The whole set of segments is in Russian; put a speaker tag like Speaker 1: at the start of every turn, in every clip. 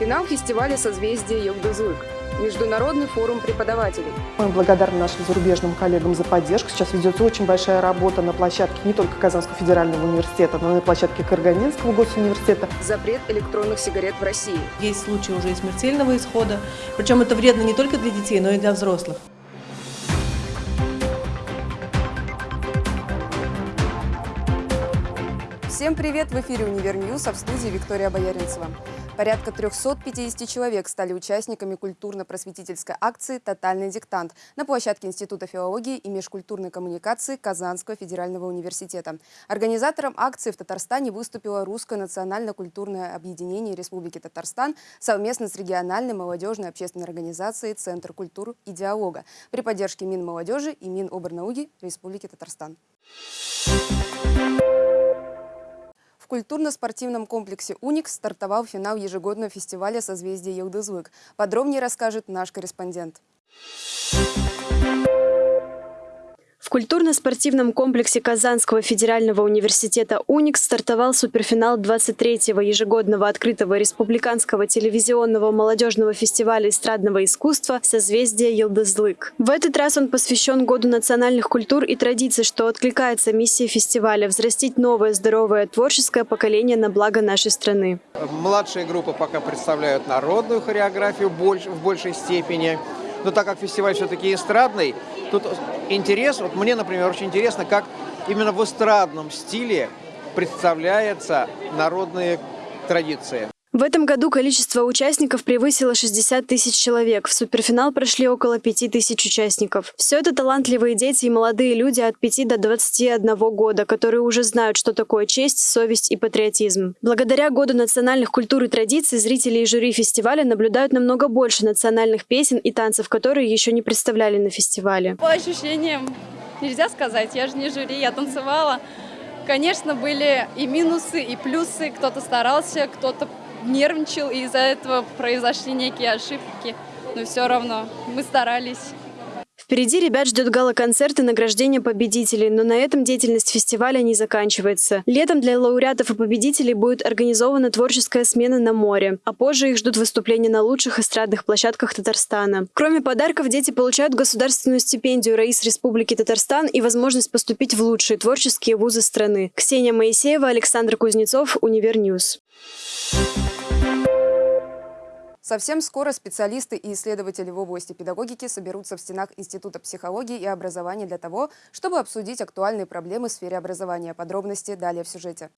Speaker 1: Финал фестиваля «Созвездие Йогдызлык». Международный форум преподавателей.
Speaker 2: Мы благодарны нашим зарубежным коллегам за поддержку. Сейчас ведется очень большая работа на площадке не только Казанского федерального университета, но и на площадке Карганинского госуниверситета.
Speaker 1: Запрет электронных сигарет в России.
Speaker 3: Есть случаи уже и смертельного исхода. Причем это вредно не только для детей, но и для взрослых.
Speaker 1: Всем привет! В эфире «Универньюз», а в студии Виктория Бояринцева. Порядка 350 человек стали участниками культурно-просветительской акции «Тотальный диктант» на площадке Института филологии и межкультурной коммуникации Казанского федерального университета. Организатором акции в Татарстане выступило Русское национально-культурное объединение Республики Татарстан совместно с региональной молодежной общественной организацией «Центр культур и диалога» при поддержке Минмолодежи и Миноборнауки Республики Татарстан. В культурно-спортивном комплексе «Уникс» стартовал финал ежегодного фестиваля «Созвездие Елдызлык». Подробнее расскажет наш корреспондент.
Speaker 4: В культурно-спортивном комплексе Казанского федерального университета «Уникс» стартовал суперфинал 23-го ежегодного открытого республиканского телевизионного молодежного фестиваля эстрадного искусства «Созвездие Елдызлык». В этот раз он посвящен Году национальных культур и традиций, что откликается миссии фестиваля – взрастить новое здоровое творческое поколение на благо нашей страны.
Speaker 5: Младшие группы пока представляют народную хореографию в большей степени. Но так как фестиваль все-таки эстрадный, тут интерес, вот мне, например, очень интересно, как именно в эстрадном стиле представляются народные традиции.
Speaker 4: В этом году количество участников превысило 60 тысяч человек. В суперфинал прошли около 5 тысяч участников. Все это талантливые дети и молодые люди от 5 до 21 года, которые уже знают, что такое честь, совесть и патриотизм. Благодаря Году национальных культур и традиций зрители и жюри фестиваля наблюдают намного больше национальных песен и танцев, которые еще не представляли на фестивале.
Speaker 6: По ощущениям нельзя сказать, я же не жюри, я танцевала. Конечно, были и минусы, и плюсы. Кто-то старался, кто-то нервничал, и из-за этого произошли некие ошибки. Но все равно мы старались.
Speaker 4: Впереди ребят ждет гала-концерт и награждение победителей, но на этом деятельность фестиваля не заканчивается. Летом для лауреатов и победителей будет организована творческая смена на море, а позже их ждут выступления на лучших эстрадных площадках Татарстана. Кроме подарков, дети получают государственную стипендию Раиса Республики Татарстан и возможность поступить в лучшие творческие вузы страны. Ксения Моисеева, Александр Кузнецов, Универньюз.
Speaker 1: Совсем скоро специалисты и исследователи в области педагогики соберутся в стенах Института психологии и образования для того, чтобы обсудить актуальные проблемы в сфере образования. Подробности далее в сюжете.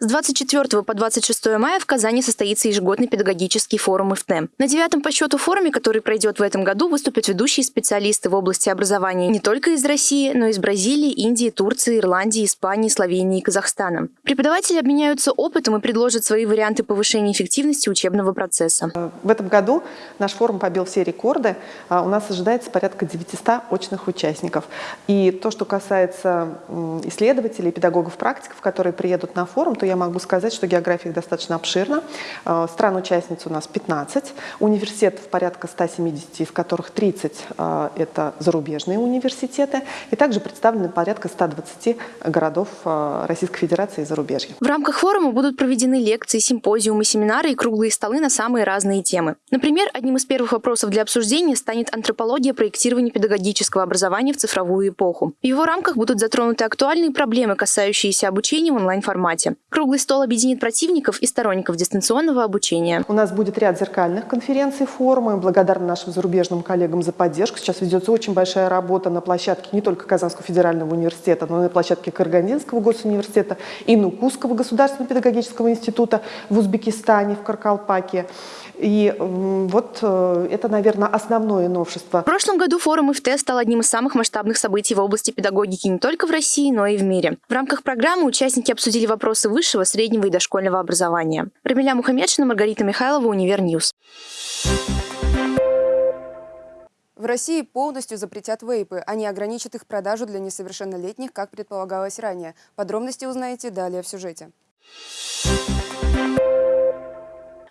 Speaker 7: С 24 по 26 мая в Казани состоится ежегодный педагогический форум ИФТЭМ. На девятом по счету форуме, который пройдет в этом году, выступят ведущие специалисты в области образования не только из России, но и из Бразилии, Индии, Турции, Ирландии, Испании, Словении и Казахстана. Преподаватели обменяются опытом и предложат свои варианты повышения эффективности учебного процесса.
Speaker 2: В этом году наш форум побил все рекорды. А у нас ожидается порядка 900 очных участников. И то, что касается исследователей, педагогов-практиков, которые приедут на форум, то я могу сказать, что география достаточно обширна. Э, стран-участниц у нас 15, университетов порядка 170, из которых 30 э, – это зарубежные университеты, и также представлены порядка 120 городов э, Российской Федерации и зарубежья.
Speaker 7: В рамках форума будут проведены лекции, симпозиумы, семинары и круглые столы на самые разные темы. Например, одним из первых вопросов для обсуждения станет антропология проектирования педагогического образования в цифровую эпоху. В его рамках будут затронуты актуальные проблемы, касающиеся обучения в онлайн-формате. Круглый стол объединит противников и сторонников дистанционного обучения.
Speaker 2: У нас будет ряд зеркальных конференций, форумов. Мы благодарны нашим зарубежным коллегам за поддержку. Сейчас ведется очень большая работа на площадке не только Казанского федерального университета, но и на площадке Каргандинского госуниверситета и Нукусского государственного педагогического института в Узбекистане, в Каркалпаке. И вот э, это, наверное, основное новшество.
Speaker 7: В прошлом году форум ИФТ стал одним из самых масштабных событий в области педагогики не только в России, но и в мире. В рамках программы участники обсудили вопросы высшего, среднего и дошкольного образования. Рамиля Мухаммедшина, Маргарита Михайлова, Универньюз.
Speaker 1: В России полностью запретят вейпы. А не ограничат их продажу для несовершеннолетних, как предполагалось ранее. Подробности узнаете далее в сюжете.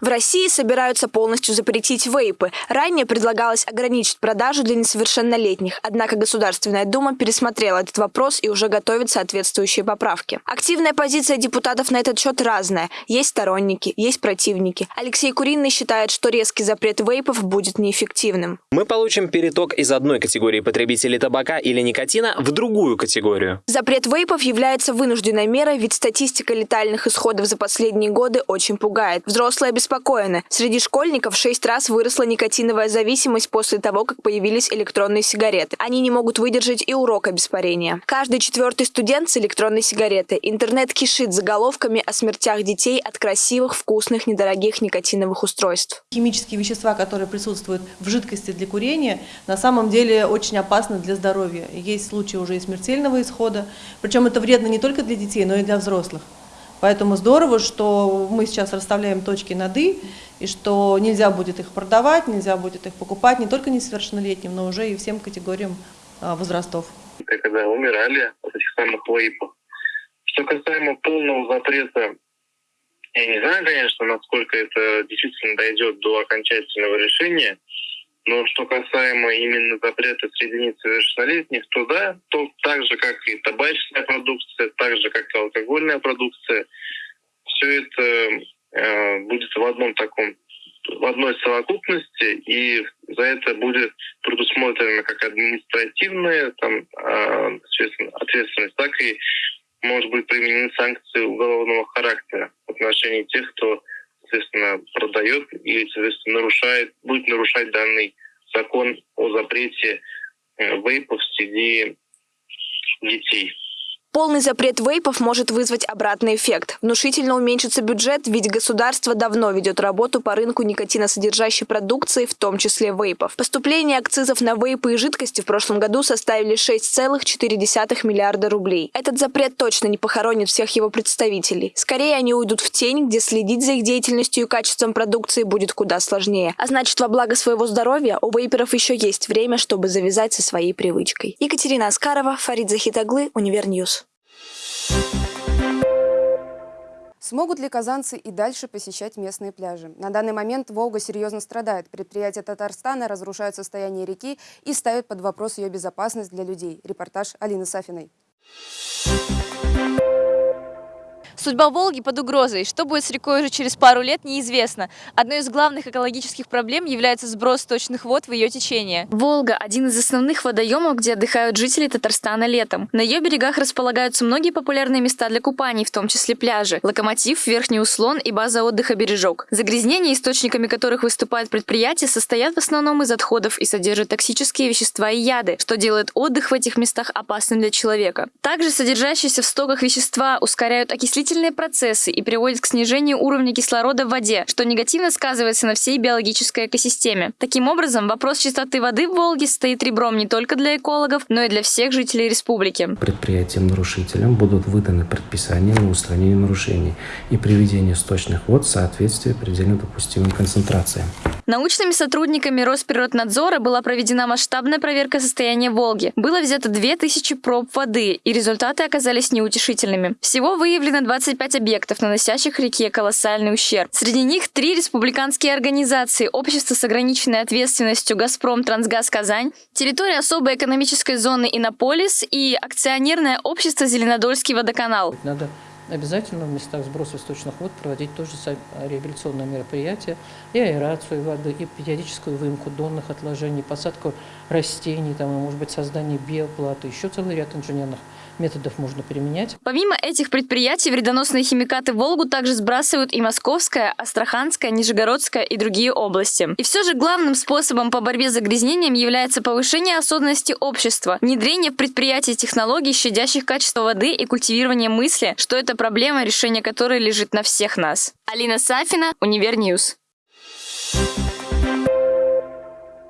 Speaker 8: В России собираются полностью запретить вейпы. Ранее предлагалось ограничить продажу для несовершеннолетних. Однако Государственная Дума пересмотрела этот вопрос и уже готовит соответствующие поправки. Активная позиция депутатов на этот счет разная. Есть сторонники, есть противники. Алексей Куриный считает, что резкий запрет вейпов будет неэффективным.
Speaker 9: Мы получим переток из одной категории потребителей табака или никотина в другую категорию.
Speaker 8: Запрет вейпов является вынужденной мерой, ведь статистика летальных исходов за последние годы очень пугает. Взрослые обеспокоены. Среди школьников шесть раз выросла никотиновая зависимость после того, как появились электронные сигареты. Они не могут выдержать и урока без парения. Каждый четвертый студент с электронной сигаретой. Интернет кишит заголовками о смертях детей от красивых, вкусных, недорогих никотиновых устройств.
Speaker 3: Химические вещества, которые присутствуют в жидкости для курения, на самом деле очень опасны для здоровья. Есть случаи уже и смертельного исхода. Причем это вредно не только для детей, но и для взрослых. Поэтому здорово, что мы сейчас расставляем точки над «и», и что нельзя будет их продавать, нельзя будет их покупать не только несовершеннолетним, но уже и всем категориям а, возрастов.
Speaker 10: Когда умирали от этих самых вейпов. Что касаемо полного запрета, я не знаю, конечно, насколько это действительно дойдет до окончательного решения, но что касаемо именно запрета среди несовершеннолетних, то да, то так же, как и табачная продукция, так же, как и алкогольная продукция, все это э, будет в одном таком, в одной совокупности, и за это будет предусмотрена как административная там, э, ответственность, так и может быть применены санкции уголовного характера в отношении тех, кто соответственно, продает или, соответственно, нарушает, будет нарушать данный закон о запрете э, вейпов среди детей.
Speaker 8: Полный запрет вейпов может вызвать обратный эффект. Внушительно уменьшится бюджет, ведь государство давно ведет работу по рынку никотиносодержащей продукции, в том числе вейпов. Поступления акцизов на вейпы и жидкости в прошлом году составили 6,4 миллиарда рублей. Этот запрет точно не похоронит всех его представителей. Скорее, они уйдут в тень, где следить за их деятельностью и качеством продукции будет куда сложнее. А значит, во благо своего здоровья у вейперов еще есть время, чтобы завязать со своей привычкой. Екатерина Аскарова, Фарид Захит оглы, Универньюз.
Speaker 1: Смогут ли казанцы и дальше посещать местные пляжи? На данный момент Волга серьезно страдает. Предприятия Татарстана разрушают состояние реки и ставят под вопрос ее безопасность для людей. Репортаж Алины Сафиной.
Speaker 11: Судьба Волги под угрозой. Что будет с рекой уже через пару лет, неизвестно. Одной из главных экологических проблем является сброс сточных вод в ее течение.
Speaker 12: Волга – один из основных водоемов, где отдыхают жители Татарстана летом. На ее берегах располагаются многие популярные места для купаний, в том числе пляжи, локомотив, верхний услон и база отдыха «Бережок». Загрязнения, источниками которых выступают предприятия, состоят в основном из отходов и содержат токсические вещества и яды, что делает отдых в этих местах опасным для человека. Также содержащиеся в стоках вещества ускоряют окислительные окислительные процессы и приводит к снижению уровня кислорода в воде, что негативно сказывается на всей биологической экосистеме. Таким образом, вопрос чистоты воды в Волге стоит ребром не только для экологов, но и для всех жителей республики.
Speaker 13: Предприятиям-нарушителям будут выданы предписания на устранение нарушений и приведение сточных вод в соответствие предельно допустимым концентрациям.
Speaker 12: Научными сотрудниками Росприроднадзора была проведена масштабная проверка состояния Волги. Было взято 2000 проб воды, и результаты оказались неутешительными. Всего выявлено 20 25 объектов, наносящих реке колоссальный ущерб. Среди них три республиканские организации, общество с ограниченной ответственностью «Газпром Трансгаз Казань», территория особой экономической зоны «Иннополис» и акционерное общество «Зеленодольский водоканал».
Speaker 14: Надо обязательно в местах сброса сточных вод проводить тоже реабилитационные мероприятия, и аэрацию воды, и периодическую выемку донных отложений, посадку растений, там, может быть, создание биоплато, еще целый ряд инженерных методов можно применять.
Speaker 12: Помимо этих предприятий, вредоносные химикаты Волгу также сбрасывают и Московская, Астраханская, Нижегородская и другие области. И все же главным способом по борьбе с загрязнением является повышение осознанности общества, внедрение в предприятия технологий, щадящих качество воды и культивирование мысли, что это проблема, решение которой лежит на всех нас. Алина Сафина, Универньюз.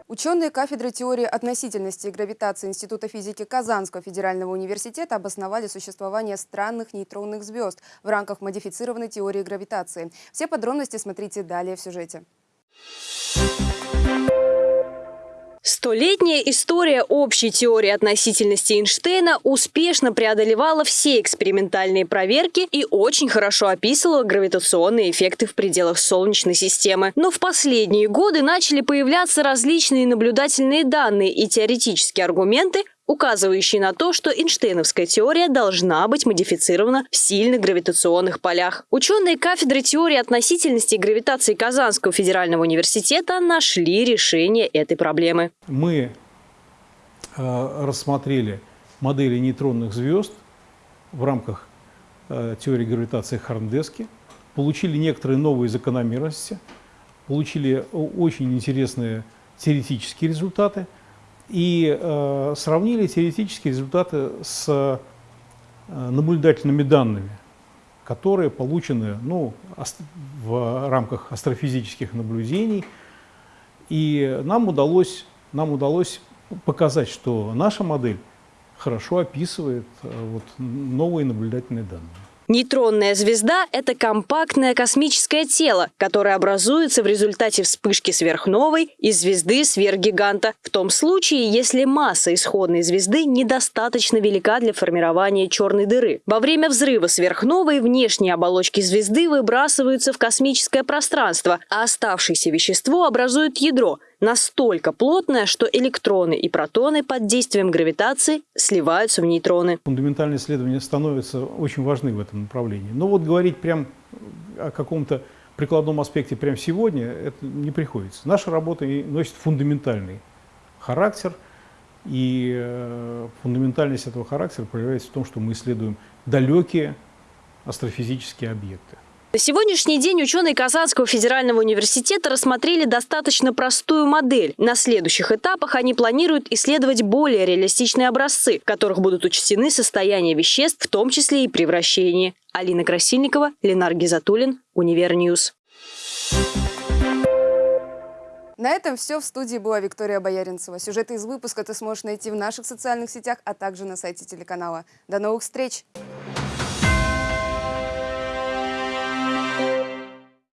Speaker 1: Ученые кафедры теории относительности и гравитации Института физики Казанского федерального университета обосновали существование странных нейтронных звезд в рамках модифицированной теории гравитации. Все подробности смотрите далее в сюжете.
Speaker 15: Столетняя история общей теории относительности Эйнштейна успешно преодолевала все экспериментальные проверки и очень хорошо описывала гравитационные эффекты в пределах Солнечной системы. Но в последние годы начали появляться различные наблюдательные данные и теоретические аргументы, указывающие на то, что Эйнштейновская теория должна быть модифицирована в сильных гравитационных полях. Ученые кафедры теории относительности и гравитации Казанского федерального университета нашли решение этой проблемы.
Speaker 16: Мы э, рассмотрели модели нейтронных звезд в рамках э, теории гравитации Харндески, получили некоторые новые закономерности, получили очень интересные теоретические результаты – и э, сравнили теоретические результаты с э, наблюдательными данными, которые получены ну, в рамках астрофизических наблюдений. И нам удалось, нам удалось показать, что наша модель хорошо описывает э, вот, новые наблюдательные данные.
Speaker 15: Нейтронная звезда – это компактное космическое тело, которое образуется в результате вспышки сверхновой из звезды сверхгиганта, в том случае, если масса исходной звезды недостаточно велика для формирования черной дыры. Во время взрыва сверхновой внешние оболочки звезды выбрасываются в космическое пространство, а оставшееся вещество образует ядро, настолько плотная, что электроны и протоны под действием гравитации сливаются в нейтроны.
Speaker 16: Фундаментальные исследования становятся очень важны в этом направлении. Но вот говорить прям о каком-то прикладном аспекте прямо сегодня это не приходится. Наша работа носит фундаментальный характер, и э, фундаментальность этого характера проявляется в том, что мы исследуем далекие астрофизические объекты.
Speaker 15: На сегодняшний день ученые Казанского федерального университета рассмотрели достаточно простую модель. На следующих этапах они планируют исследовать более реалистичные образцы, в которых будут учтены состояния веществ, в том числе и превращение. Алина Красильникова, Ленар Гизатуллин, Универньюз.
Speaker 1: На этом все. В студии была Виктория Бояринцева. Сюжеты из выпуска ты сможешь найти в наших социальных сетях, а также на сайте телеканала. До новых встреч!